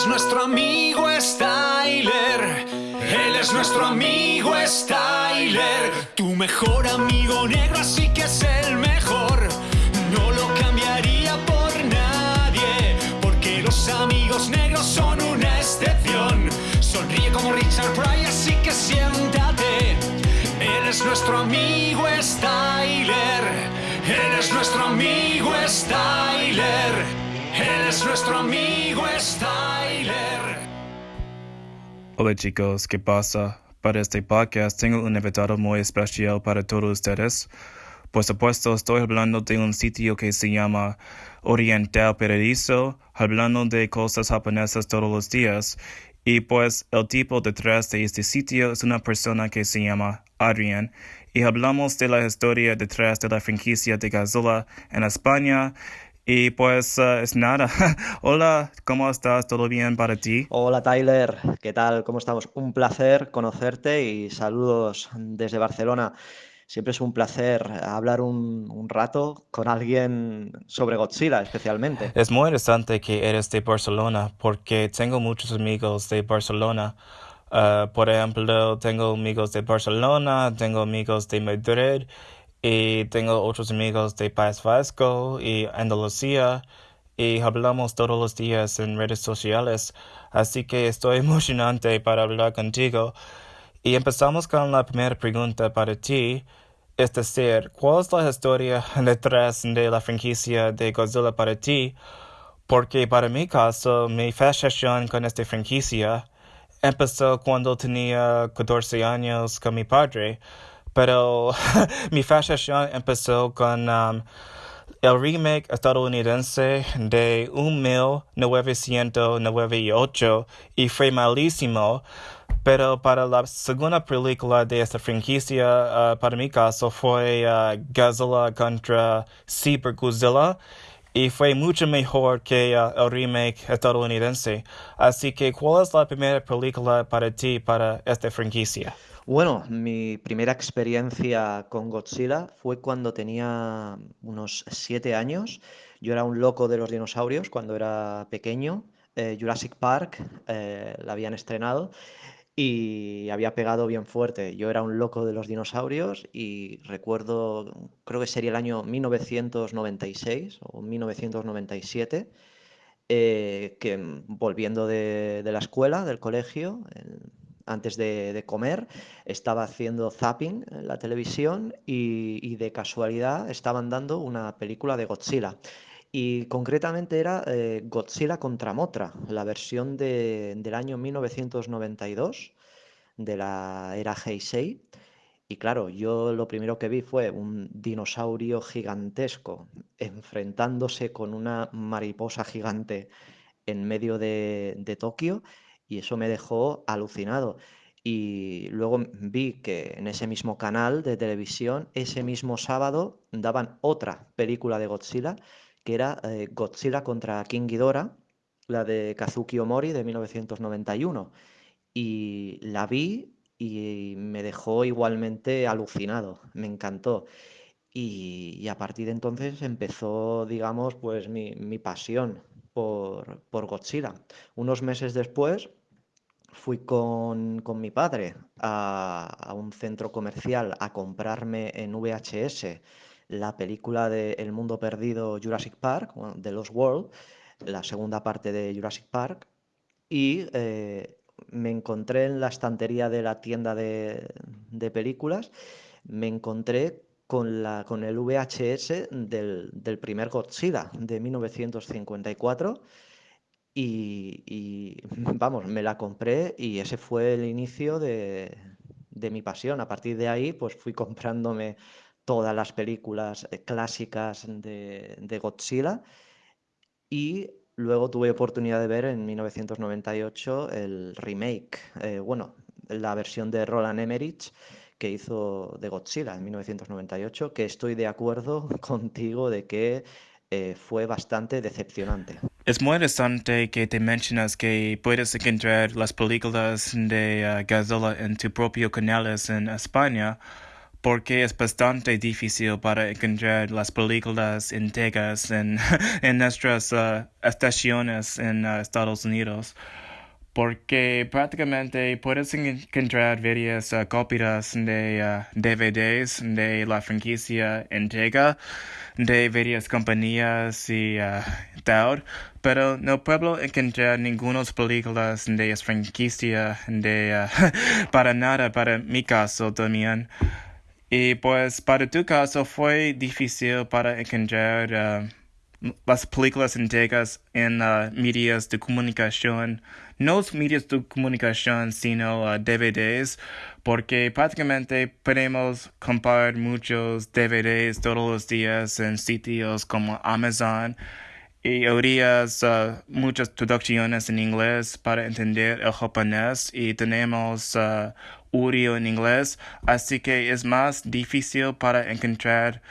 es nuestro amigo Styler. Él es nuestro amigo Styler. Tu mejor amigo negro, así que es el mejor. No lo cambiaría por nadie. Porque los amigos negros son una excepción. Sonríe como Richard Pryor, así que siéntate. Él es nuestro amigo Styler. Él es nuestro amigo Styler. Él es nuestro amigo Styler. Hola chicos, ¿qué pasa? Para este podcast tengo un invitado muy especial para todos ustedes. Por supuesto, estoy hablando de un sitio que se llama Oriental Paradiso, hablando de cosas japonesas todos los días. Y pues el tipo detrás de este sitio es una persona que se llama Adrian. Y hablamos de la historia detrás de la franquicia de Godzilla en España y pues eh, es nada. Hola, ¿cómo estás? ¿Todo bien para ti? Hola Tyler, ¿qué tal? ¿Cómo estamos? Un placer conocerte y saludos desde Barcelona. Siempre es un placer hablar un, un, rato con alguien sobre Godzilla especialmente. Es muy interesante que eres de Barcelona porque tengo muchos amigos de Barcelona. Uh, por ejemplo, tengo amigos de Barcelona, tengo amigos de Madrid y tengo otros amigos de País Vasco y Andalucía y hablamos todos los días en redes sociales, así que estoy emocionante para hablar contigo. Y empezamos con la primera pregunta para ti, es decir, ¿cuál es la historia detrás de la franquicia de Godzilla para ti? Porque para mi caso, mi fascinación con esta franquicia empezó cuando tenía 14 años con mi padre. Pero mi fascinación empezó con um, el remake estadounidense de 1998 y fue malísimo. Pero para la segunda película de esta franquicia, uh, para mi caso, fue uh, Godzilla contra Super Godzilla y fue mucho mejor que uh, el remake estadounidense. Así que, ¿cuál es la primera película para ti para esta franquicia? Bueno, mi primera experiencia con Godzilla fue cuando tenía unos siete años. Yo era un loco de los dinosaurios cuando era pequeño. Eh, Jurassic Park eh, la habían estrenado y había pegado bien fuerte. Yo era un loco de los dinosaurios y recuerdo, creo que sería el año 1996 o 1997, eh, que volviendo de, de, la escuela, del colegio, antes de, comer, estaba haciendo zapping en la televisión y, de casualidad estaban dando una película de Godzilla. Y concretamente era eh, Godzilla contra Motra, la versión del año 1992 de la era Heisei. Y claro, yo lo primero que vi fue un dinosaurio gigantesco enfrentándose con una mariposa gigante en medio de, de Tokio y eso me dejó alucinado. Y luego vi que en ese mismo canal de televisión, ese mismo sábado, daban otra película de Godzilla, que era eh, Godzilla contra King Ghidorah, la de Kazuki Omori de 1991. Y la vi y me dejó igualmente alucinado, me encantó. Y, y a partir de entonces empezó, digamos, pues mi, mi pasión por, por Godzilla. Unos meses después fui con, con mi padre a, a, un centro comercial a comprarme en VHS la película de El Mundo Perdido Jurassic Park, de Lost World, la segunda parte de Jurassic Park, y eh, me encontré en la estantería de la tienda de, de películas, me encontré con, la, con el VHS del, del primer Godzilla de 1954 y, vamos, me la compré y ese fue el inicio de, de, mi pasión. A partir de ahí, pues fui comprándome todas las películas eh, clásicas de, de Godzilla y luego tuve oportunidad de ver en 1998 el remake, eh, bueno, la versión de Roland Emmerich que hizo de Godzilla en 1998, que estoy de acuerdo contigo de que eh, fue bastante decepcionante. Es muy interesante que te mencionas que puedes encontrar las películas de uh, Godzilla en tu propio canales en España, porque es bastante difícil para encontrar las películas enteras en, en nuestras uh, estaciones en uh, Estados Unidos. Porque prácticamente puedes encontrar varias uh, copias de DVDs de la franquicia Entega de varias compañías y tal, pero no puedo encontrar ninguna películas de esa franquicia de para nada para mi caso también. Y pues para tu caso fue difícil para encontrar uh, las películas enteras en uh, medios de comunicación, no medios de comunicación, sino uh, DVDs, porque prácticamente podemos comprar muchos DVDs todos los días en sitios como Amazon y oías muchas traducciones en inglés para entender el japonés y tenemos audio en inglés, así que es más difícil para encontrar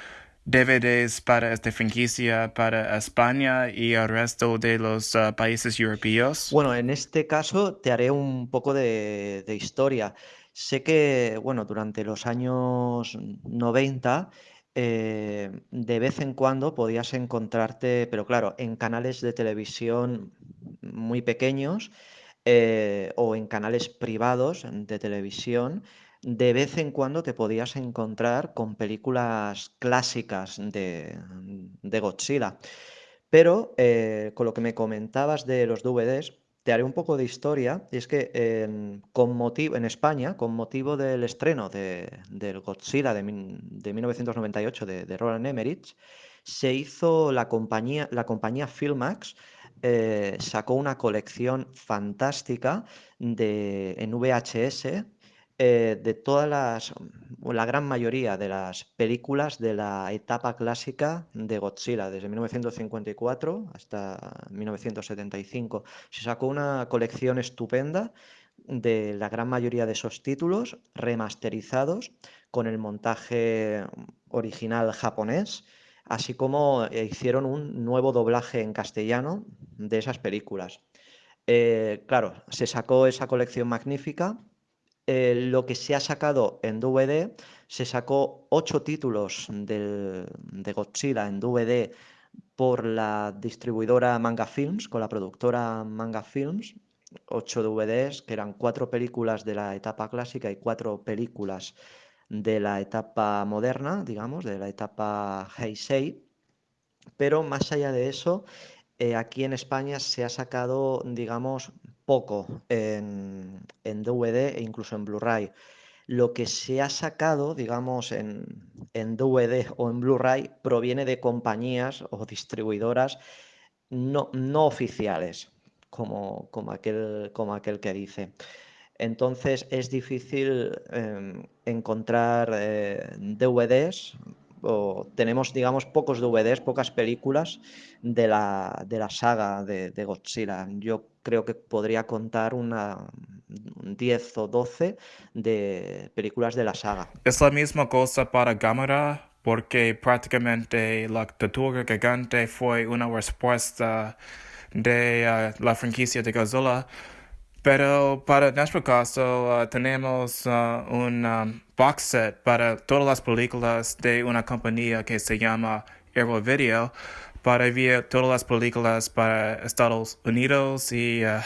DVDs para esta franquicia para España y el resto de los uh, países europeos? Bueno, en este caso te haré un poco de, de, historia. Sé que, bueno, durante los años 90, eh, de vez en cuando podías encontrarte, pero claro, en canales de televisión muy pequeños, eh, o en canales privados de televisión, de vez en cuando te podías encontrar con películas clásicas de, Godzilla. Pero eh, con lo que me comentabas de los DVDs, te haré un poco de historia. Y es que con motivo, en España, con motivo del estreno de, del Godzilla de, 1998 de, de Roland Emmerich, se hizo la compañía, la compañía Filmax eh, sacó una colección fantástica de, en VHS eh, de todas las, la gran mayoría de las películas de la etapa clásica de Godzilla, desde 1954 hasta 1975. Se sacó una colección estupenda de la gran mayoría de esos títulos remasterizados con el montaje original japonés así como eh, hicieron un nuevo doblaje en castellano de esas películas. Eh, claro, se sacó esa colección magnífica. Eh, lo que se ha sacado en DVD, se sacó ocho títulos de Godzilla en DVD por la distribuidora Manga Films, con la productora Manga Films, ocho DVDs, que eran cuatro películas de la etapa clásica y cuatro películas de la etapa moderna, digamos, de la etapa Heisei, pero más allá de eso, eh, aquí en España se ha sacado, digamos, poco en, DVD e incluso en Blu-ray. Lo que se ha sacado, digamos, en, en DVD o en Blu-ray proviene de compañías o distribuidoras no, no oficiales, como, como, aquel, como aquel que dice. Entonces es difícil em, encontrar eh, DVDs o tenemos, digamos, pocos DVDs, pocas películas de la, de la saga de, Godzilla. Yo creo que podría contar una 10 o 12 de películas de la saga. Es la misma cosa para Gamera, porque prácticamente la Tortuga Gigante fue una respuesta de eh, la franquicia de Godzilla pero para nuestro caso uh, tenemos uh, un um, box set para todas las películas de una compañía que se llama Aero Video para ver todas las películas para Estados Unidos y, uh,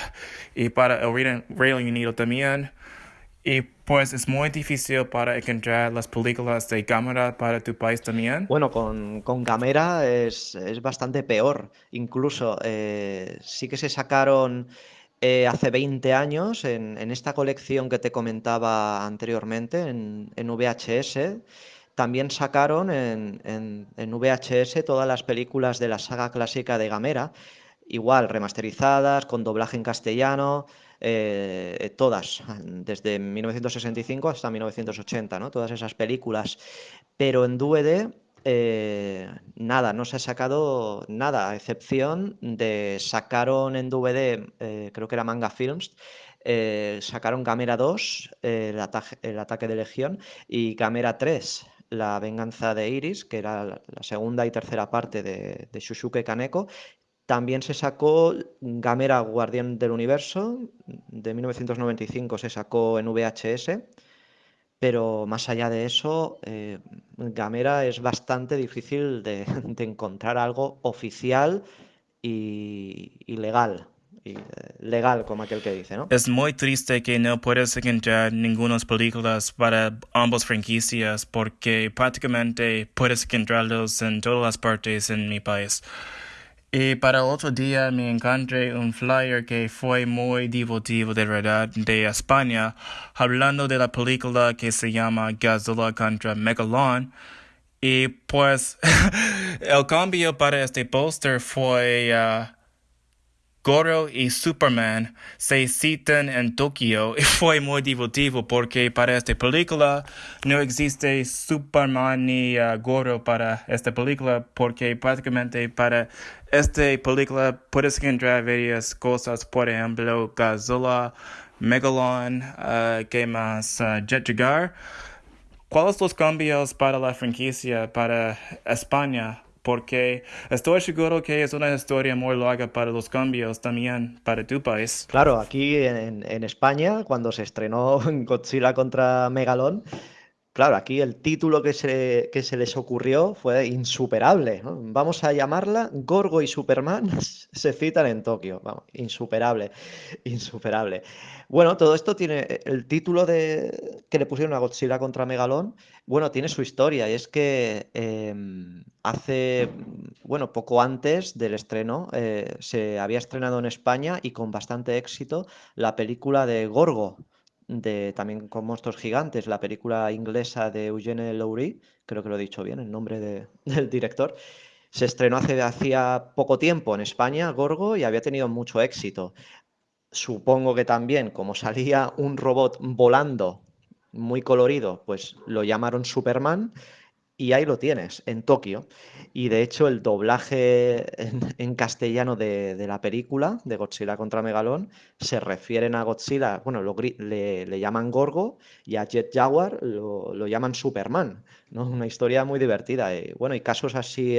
y para el Reino Unido también. Y pues es muy difícil para encontrar las películas de cámara para tu país también. Bueno, con, con cámara es, es, bastante peor. Incluso eh, sí que se sacaron eh, hace 20 años, en, esta colección que te comentaba anteriormente, en, VHS, también sacaron en, VHS todas las películas de la saga clásica de Gamera, igual remasterizadas, con doblaje en castellano, eh, todas, desde 1965 hasta 1980, ¿no? todas esas películas. Pero en DVD eh, nada, no se ha sacado nada, a excepción de sacaron en DVD, eh, creo que era Manga Films, eh, sacaron Gamera 2, el, ataque, de Legión, y Gamera 3, la venganza de Iris, que era la, segunda y tercera parte de, de Shushuke Kaneko. También se sacó Gamera Guardián del Universo, de 1995 se sacó en VHS pero más allá de eso, eh, Gamera es bastante difícil de, encontrar algo oficial y, legal. Y, eh, legal, como aquel que dice, ¿no? Es muy triste que no puedas encontrar ninguna películas para ambas franquicias porque prácticamente puedes encontrarlos en todas las partes en mi país. Y para otro día me encontré un flyer que fue muy divertido de verdad de España, hablando de la película que se llama Godzilla contra Megalon. Y pues el cambio para este póster fue uh, Goro y Superman se citan en Tokio y fue muy divertido porque para esta película no existe Superman ni uh, Goro para esta película porque prácticamente para esta película puedes encontrar varias cosas, por ejemplo Godzilla, Megalon, uh, ¿qué más? Uh, Jet Jaguar. ¿Cuáles los cambios para la franquicia para España? Porque estoy seguro que es una historia muy larga para los cambios también para tu país. Claro, aquí en, en España, cuando se estrenó Godzilla contra Megalón, Claro, aquí el título que se, que se les ocurrió fue insuperable. Vamos a llamarla Gorgo y Superman se citan en Tokio. Vamos, insuperable, insuperable. Bueno, todo esto tiene el título de, que le pusieron a Godzilla contra Megalón. Bueno, tiene su historia y es que em, hace, bueno, poco antes del estreno eh, se había estrenado en España y con bastante éxito la película de Gorgo también con monstruos gigantes, la película inglesa de Eugene Lowry, creo que lo he dicho bien, el nombre del director, se estrenó hace hacía poco tiempo en España, Gorgo, y había tenido mucho éxito. Supongo que también, como salía un robot volando muy colorido, pues lo llamaron Superman y ahí lo tienes, en Tokio. Y de hecho el doblaje en, castellano de, la película, de Godzilla contra Megalón, se refieren a Godzilla, bueno, le, llaman Gorgo y a Jet Jaguar lo, lo llaman Superman. Una historia muy divertida. Y, bueno, y casos así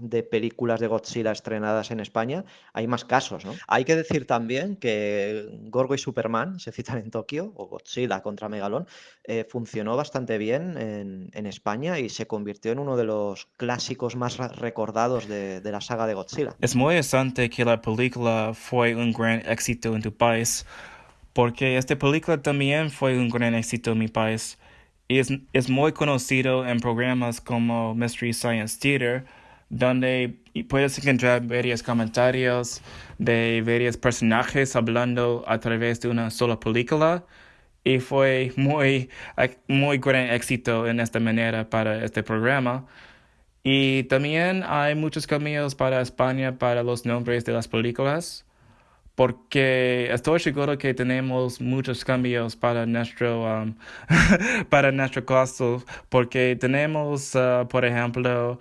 de películas de Godzilla estrenadas en España, hay más casos. Hay que decir también que Gorgo y Superman se citan en Tokio, o Godzilla contra Megalón, eh, funcionó bastante bien en, España y se convirtió en uno de los clásicos más recordados de, de la saga de Godzilla. Es muy interesante que la película fue un gran éxito en tu país, porque esta película también fue un gran éxito en mi país es, es muy conocido en programas como Mystery Science Theater, donde puedes encontrar varios comentarios de varios personajes hablando a través de una sola película. Y fue muy, muy gran éxito en esta manera para este programa. Y también hay muchos cambios para España para los nombres de las películas porque estoy seguro que tenemos muchos cambios para nuestro um, para nuestro caso porque tenemos uh, por ejemplo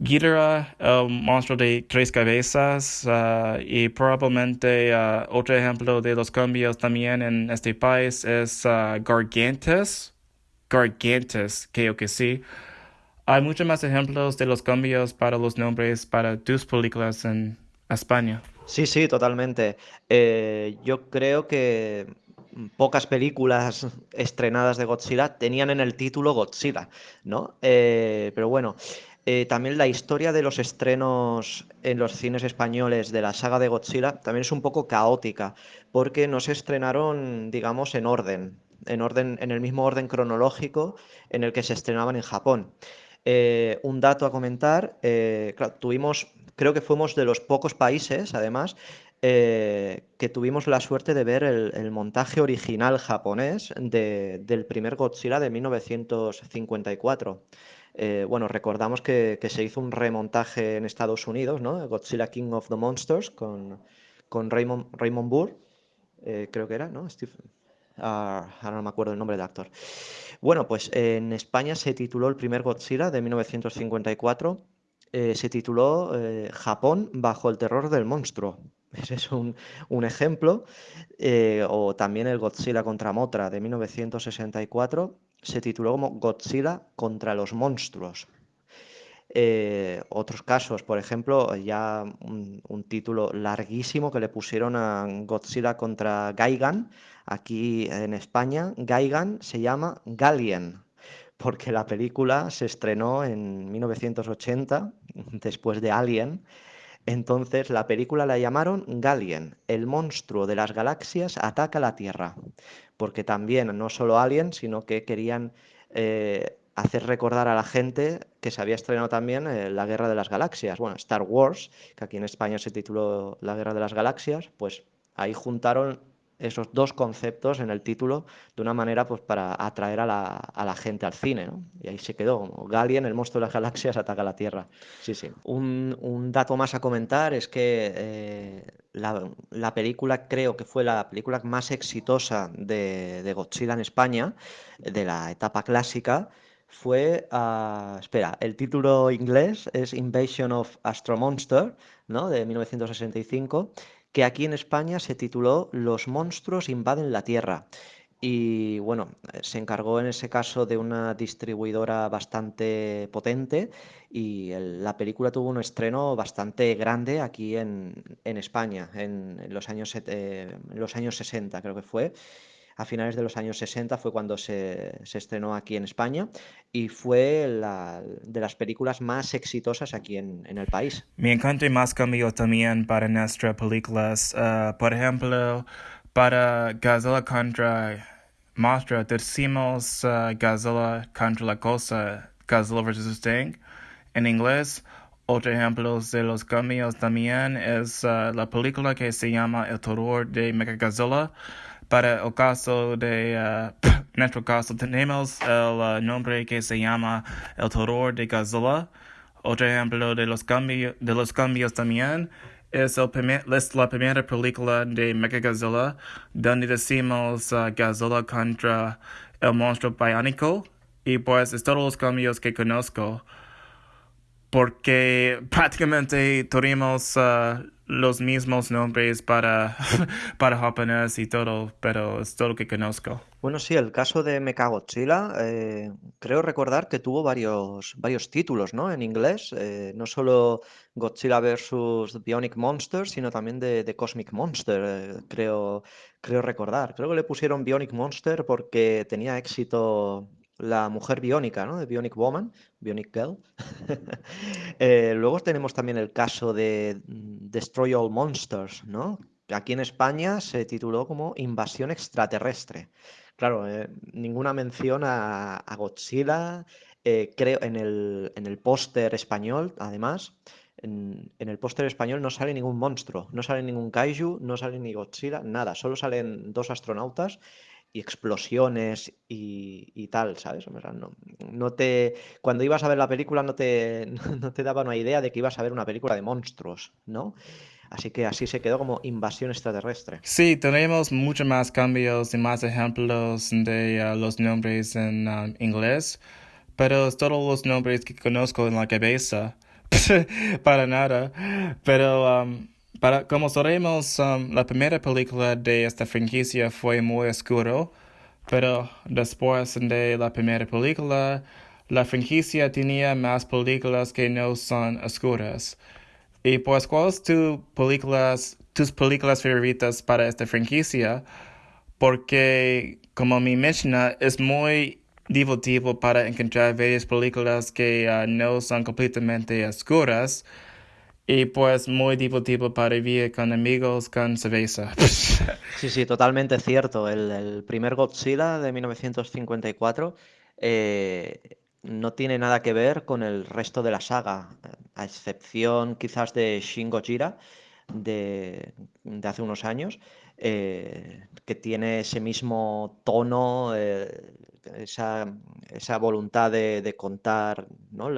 Ghidorah, el monstruo de tres cabezas, uh, y probablemente uh, otro ejemplo de los cambios también en este país es Gargantes. Gargantes, creo que sí. Hay muchos más ejemplos de los cambios para los nombres para tus películas en España. Sí, sí, totalmente. Eh, yo creo que pocas películas estrenadas de Godzilla tenían en el título Godzilla, ¿no? Eh, pero bueno, eh, también la historia de los estrenos en los cines españoles de la saga de Godzilla también es un poco caótica, porque no se estrenaron, digamos, en orden, en orden, en el mismo orden cronológico en el que se estrenaban en Japón. Un dato a comentar, tuvimos creo que fuimos de los pocos países, además, eh, que tuvimos la suerte de ver el, montaje original japonés del primer Godzilla de 1954. Eh, bueno, recordamos que, se hizo un remontaje en Estados Unidos, ¿no? Godzilla King of the Monsters con, con Raymond, Raymond Burr, eh, creo que era, ¿no? Ah, ahora no me acuerdo el nombre del actor. Bueno, pues en España se tituló el primer Godzilla de 1954 eh, se tituló eh, Japón bajo el terror del monstruo. Ese es un, ejemplo. Eh, o también el Godzilla contra Motra de 1964 se tituló como Godzilla contra los monstruos. Eh, otros casos, por ejemplo, ya un, título larguísimo que le pusieron a Godzilla contra Gaigan, aquí en España, Gaigan se llama Galien, porque la película se estrenó en 1980, después de Alien, entonces la película la llamaron Galien, el monstruo de las galaxias ataca la Tierra, porque también no solo Alien, sino que querían eh, hacer recordar a la gente que se había estrenado también eh, La Guerra de las Galaxias, bueno, Star Wars, que aquí en España se tituló La Guerra de las Galaxias, pues ahí juntaron esos dos conceptos en el título de una manera pues para atraer a la, a la gente al cine, ¿no? Y ahí se quedó, Galien, el monstruo de las galaxias, ataca la Tierra. Sí, sí. Un, un dato más a comentar es que eh, la, la, película creo que fue la película más exitosa de, de Godzilla en España, de la etapa clásica, fue, uh, espera, el título inglés es Invasion of Astro Monster, ¿no? De 1965 que aquí en España se tituló Los monstruos invaden la Tierra. Y bueno, se encargó en ese caso de una distribuidora bastante potente y la película tuvo un estreno bastante grande aquí en, España, en, los años, en los años 60 creo que fue a finales de los años 60 fue cuando se, estrenó aquí en España y fue la, de las películas más exitosas aquí en, el país. Me encanta más cambio también para nuestras películas. Uh, por ejemplo, para Godzilla contra Monstruo, decimos uh, contra la cosa, Godzilla vs. Sting en inglés. Otro ejemplo de los cambios también es uh, la película que se llama El terror de Mechagodzilla. Para el caso de uh, nuestro caso tenemos el uh, nombre que se llama El terror de Godzilla. Otro ejemplo de los, cambios de los cambios también es, el es la primera película de Mechagodzilla donde decimos uh, Godzilla contra el monstruo biónico y pues es todos los cambios que conozco porque prácticamente tuvimos uh, los mismos nombres para, para y todo, pero es todo lo que conozco. Bueno, sí, el caso de Mechagodzilla, eh, creo recordar que tuvo varios, varios títulos, ¿no? En inglés, eh, no solo Godzilla vs. Bionic Monster, sino también de, Cosmic Monster, eh, creo, creo recordar. Creo que le pusieron Bionic Monster porque tenía éxito la mujer biónica, ¿no? De Bionic Woman, Bionic Girl. Eh, luego tenemos también el caso de mm, Destroy All Monsters, ¿no? Aquí en España se tituló como Invasión extraterrestre. Claro, eh, ninguna mención a, Godzilla, eh, creo, en el, en el póster español, además. En, en, el póster español no sale ningún monstruo, no sale ningún kaiju, no sale ni Godzilla, nada, solo salen dos astronautas y explosiones y, tal, ¿sabes? no, no, te, cuando ibas a ver la película no te, no te daba una idea de que ibas a ver una película de monstruos, ¿no? Así que así se quedó como invasión extraterrestre. Sí, tenemos muchos más cambios y más ejemplos de uh, los nombres en um, inglés, pero todos los nombres que conozco en la cabeza, para nada. Pero um, para, como sabemos, um, la primera película de esta franquicia fue muy oscuro, pero después de la primera película, la franquicia tenía más películas que no son oscuras. Y pues, ¿cuáles tu películas, tus películas favoritas para esta franquicia? Porque, como mi Mishnah, es muy divertido para encontrar varias películas que uh, no son completamente oscuras y pues muy divertido para vivir con amigos con cerveza. Sí, sí, totalmente cierto. El, primer Godzilla de 1954 eh, no tiene nada que ver con el resto de la saga, a excepción quizás de Shin Gojira de, de hace unos años, eh, que tiene ese mismo tono, eh, esa, esa voluntad de, contar ¿no?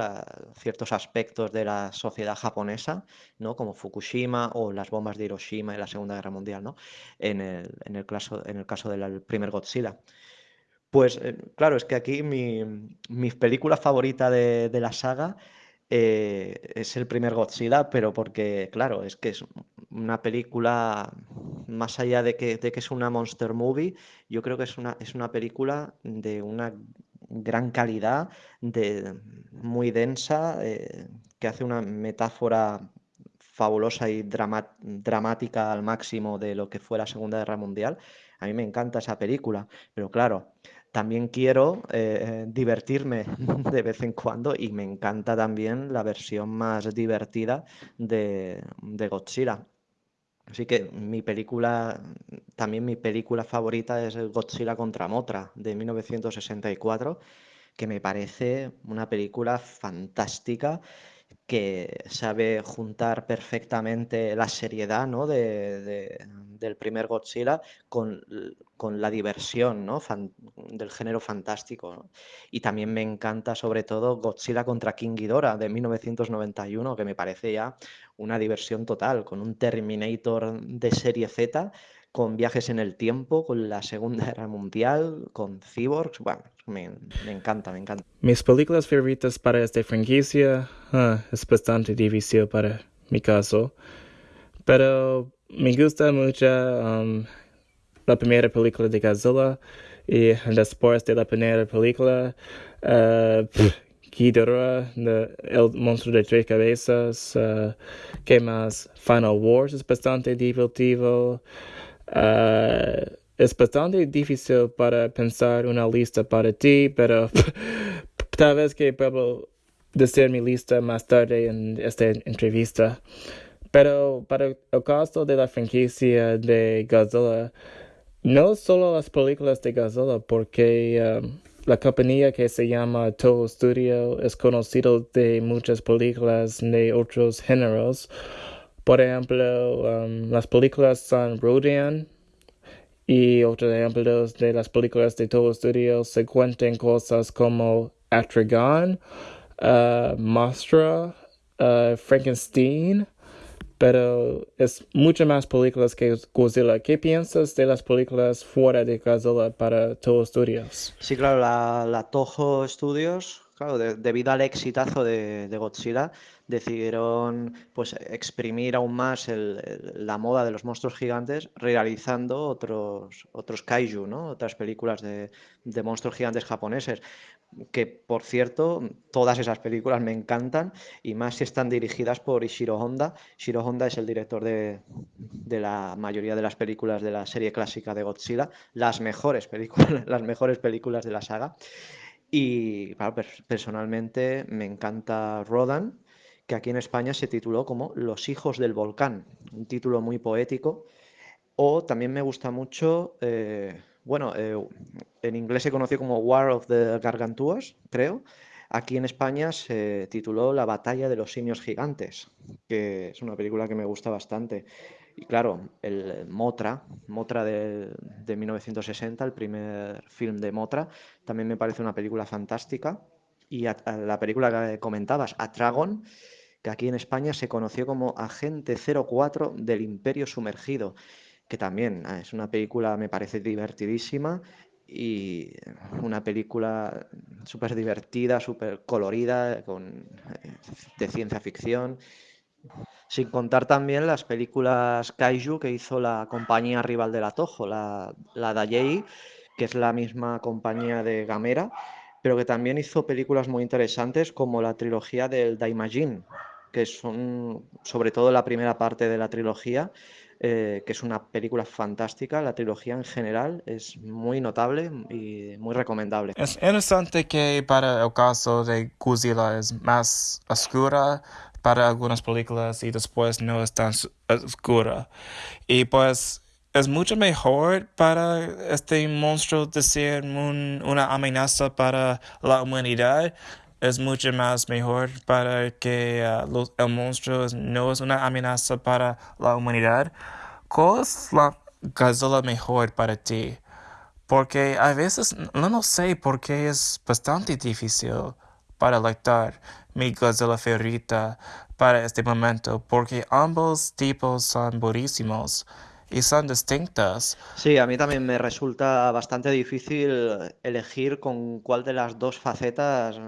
ciertos aspectos de la sociedad japonesa, ¿no? como Fukushima o las bombas de Hiroshima en la Segunda Guerra Mundial, ¿no? en, el, en el caso, en el caso del primer Godzilla. Pues eh, claro, es que aquí mi, mi película favorita de, de la saga eh, es el primer Godzilla, pero porque, claro, es que es una película, más allá de que, de que es una monster movie, yo creo que es una, es una película de una gran calidad, de, muy densa, eh, que hace una metáfora fabulosa y dramática al máximo de lo que fue la Segunda Guerra Mundial. A mí me encanta esa película, pero claro, también quiero eh, divertirme de vez en cuando y me encanta también la versión más divertida de, de Godzilla. Así que mi película, también mi película favorita es Godzilla contra Motra de 1964, que me parece una película fantástica que sabe juntar perfectamente la seriedad ¿no? de, del primer Godzilla con, con la diversión ¿no? del género fantástico. Y también me encanta sobre todo Godzilla contra King Ghidorah de 1991, que me parece ya una diversión total, con un Terminator de serie Z con viajes en el tiempo, con la Segunda Guerra Mundial, con cyborgs. Bueno, me, me encanta, me encanta. Mis películas favoritas para esta franquicia ah, es bastante difícil para mi caso, pero me gusta mucho um, la primera película de Godzilla y después de la primera película, uh, Ghidorah, el monstruo de tres cabezas, uh, ¿qué más? Final Wars es bastante divertido. Uh, es bastante difícil para pensar una lista para ti, pero tal vez que puedo decir mi lista más tarde en esta entrevista. Pero para el caso de la franquicia de Godzilla, no solo las películas de Godzilla, porque um, la compañía que se llama Toho Studio es conocido de muchas películas de otros géneros. Por ejemplo, um, las películas son Rodan y otros ejemplos de las películas de todo estudio se cuentan cosas como Atragon, uh, Mostra, uh, Frankenstein, pero es mucho más películas que Godzilla. ¿Qué piensas de las películas fuera de Godzilla para Toho Studios? Sí, claro, la, la Toho Studios, debido al exitazo de, de Godzilla, decidieron pues exprimir aún más la moda de los monstruos gigantes realizando otros, otros kaiju, ¿no? otras películas de, monstruos gigantes japoneses que por cierto, todas esas películas me encantan y más si están dirigidas por Ishiro Honda. Ishiro Honda es el director de, la mayoría de las películas de la serie clásica de Godzilla, las mejores películas, las mejores películas de la saga. Y personalmente me encanta Rodan, que aquí en España se tituló como Los hijos del volcán, un título muy poético. O también me gusta mucho, eh, bueno, eh, en inglés se conoció como War of the Gargantuas, creo. Aquí en España se tituló La batalla de los simios gigantes, que es una película que me gusta bastante. Y claro, el Motra, Motra de, de 1960, el primer film de Motra, también me parece una película fantástica. Y la película que comentabas, Atragon, que aquí en España se conoció como Agente 04 del Imperio Sumergido, que también ah, es una película, me parece divertidísima y una película súper divertida, súper colorida, con, eh, de ciencia ficción. Sin contar también las películas Kaiju que hizo la compañía rival de la Toho, la, la Dayei, que es la misma compañía de Gamera, pero que también hizo películas muy interesantes como la trilogía del Daimajin, que son sobre todo la primera parte de la trilogía, eh, que es una película fantástica. La trilogía en general es muy notable y muy recomendable. Es interesante que para el caso de Godzilla es más oscura para algunas películas y después no es tan oscura. Y pues es mucho mejor para este monstruo ser una amenaza para la humanidad es mucho más mejor para que uh, los, el monstruo no es una amenaza para la humanidad. ¿Cuál es la Godzilla mejor para ti? Porque a veces no, no sé por qué es bastante difícil para electar mi Godzilla favorita para este momento, porque ambos tipos son buenísimos y son distintas. Sí, a mí también me resulta bastante difícil elegir con cuál de las dos facetas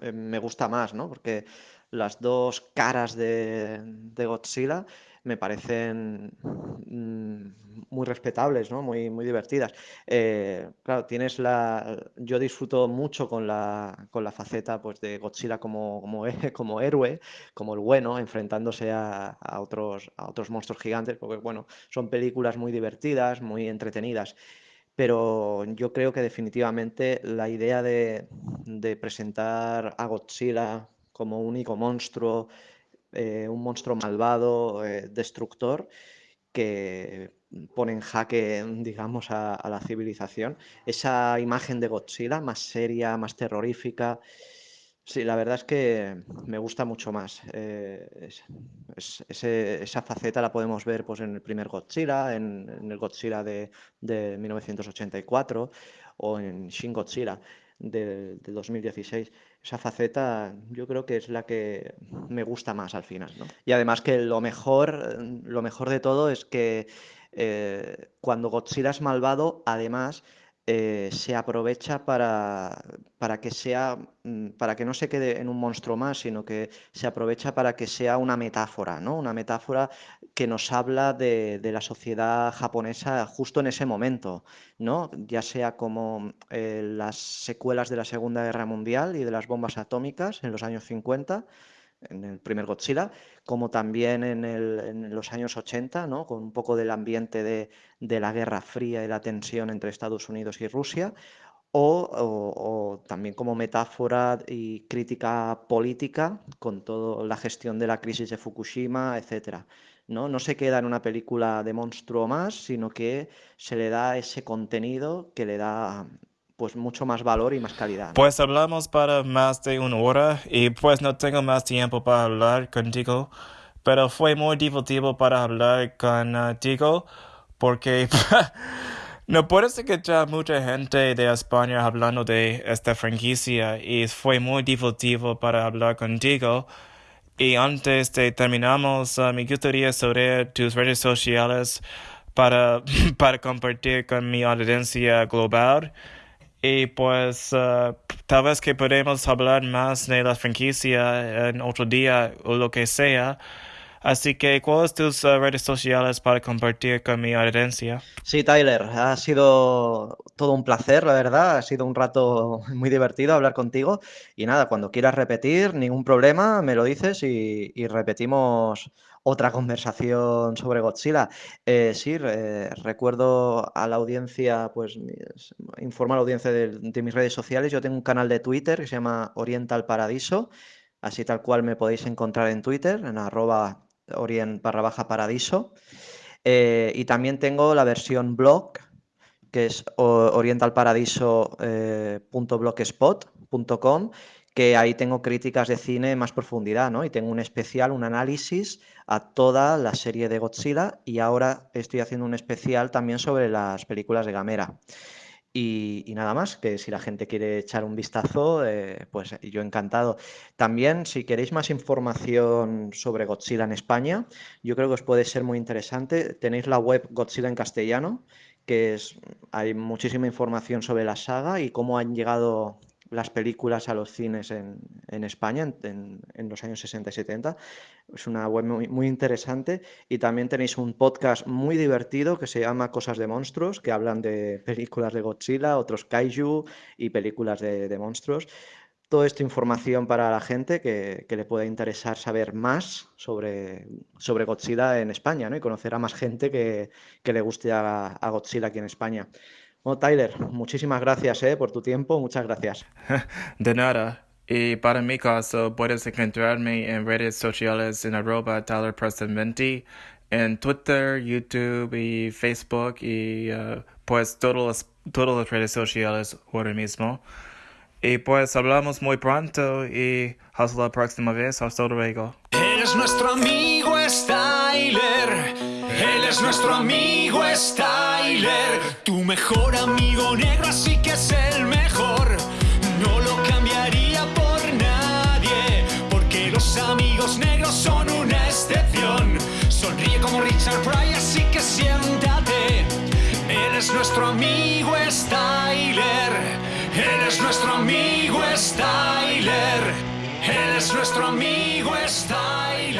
eh, me gusta más, ¿no? Porque las dos caras de, Godzilla me parecen mm, muy respetables, ¿no? Muy, muy divertidas. Eh, claro, tienes la... Yo disfruto mucho con la, con la faceta pues, de Godzilla como, como, héroe, como el bueno, enfrentándose a, a, otros, a otros monstruos gigantes, porque bueno, son películas muy divertidas, muy entretenidas pero yo creo que definitivamente la idea de, presentar a Godzilla como único monstruo, eh, un monstruo malvado, eh, destructor, que pone en jaque, digamos, a, la civilización, esa imagen de Godzilla más seria, más terrorífica, Sí, la verdad es que me gusta mucho más. Eh, esa faceta la podemos ver pues, en el primer Godzilla, en, el Godzilla de, 1984 o en Shin Godzilla de, 2016. Esa faceta yo creo que es la que me gusta más al final. Y además que lo mejor, lo mejor de todo es que eh, cuando Godzilla es malvado, además eh, se aprovecha para, para, que sea, mm, para que no se quede en un monstruo más, sino que se aprovecha para que sea una metáfora, ¿no? Una metáfora que nos habla de, la sociedad japonesa justo en ese momento, ¿no? Ya sea como eh, las secuelas de la Segunda Guerra Mundial y de las bombas atómicas en los años 50 en el primer Godzilla, como también en, los años 80, ¿no? con un poco del ambiente de, la Guerra Fría y la tensión entre Estados Unidos y Rusia, o, también como metáfora y crítica política con toda la gestión de la crisis de Fukushima, etc. ¿no? no se queda en una película de monstruo más, sino que se le da ese contenido que le da pues mucho más valor y más calidad. Pues hablamos para más de una hora y pues no tengo más tiempo para hablar contigo, pero fue muy divertido para hablar contigo porque no puedes escuchar mucha gente de España hablando de esta franquicia y fue muy divertido para hablar contigo. Y antes de terminamos, uh, me gustaría saber tus redes sociales para, para compartir con mi audiencia global. Y pues uh, tal vez que podemos hablar más de la franquicia en otro día o lo que sea. Así que, ¿cuáles tus uh, redes sociales para compartir con mi audiencia? Sí, Tyler, ha sido todo un placer, la verdad. Ha sido un rato muy divertido hablar contigo. Y nada, cuando quieras repetir, ningún problema, me lo dices y, y repetimos otra conversación sobre Godzilla. Eh, sí, recuerdo a la audiencia, pues informo a la audiencia de, mis redes sociales. Yo tengo un canal de Twitter que se llama Oriental Paradiso, así tal cual me podéis encontrar en Twitter, en arroba orient baja paradiso. Eh, y también tengo la versión blog, que es orientalparadiso.blogspot.com, eh, que ahí tengo críticas de cine más profundidad, ¿no? Y tengo un especial, un análisis a toda la serie de Godzilla y ahora estoy haciendo un especial también sobre las películas de Gamera. Y, nada más, que si la gente quiere echar un vistazo, eh, pues yo encantado. También, si queréis más información sobre Godzilla en España, yo creo que os puede ser muy interesante. Tenéis la web Godzilla en castellano, que es, hay muchísima información sobre la saga y cómo han llegado las películas a los cines en, España en, los años 60 y 70. Es una web muy, muy, interesante y también tenéis un podcast muy divertido que se llama Cosas de Monstruos, que hablan de películas de Godzilla, otros kaiju y películas de, monstruos. Todo esto información para la gente que, le pueda interesar saber más sobre, sobre Godzilla en España ¿no? y conocer a más gente que, que le guste a, a Godzilla aquí en España. Bueno, Tyler, muchísimas gracias eh, por tu tiempo, muchas gracias. De nada. Y para mi caso, puedes encontrarme en redes sociales en arroba Tyler 20 en Twitter, YouTube y Facebook y uh, pues todas todas las redes sociales ahora mismo. Y pues hablamos muy pronto y hasta la próxima vez. Hasta luego. Eres nuestro amigo Styler. Él es nuestro amigo Styler. Tu mejor amigo negro, así que es el mejor. No lo cambiaría por nadie. Porque los amigos negros son una excepción. Sonríe como Richard Pryor, así que siéntate. Él es nuestro amigo Styler. Él es nuestro amigo Styler. Él es nuestro amigo Styler.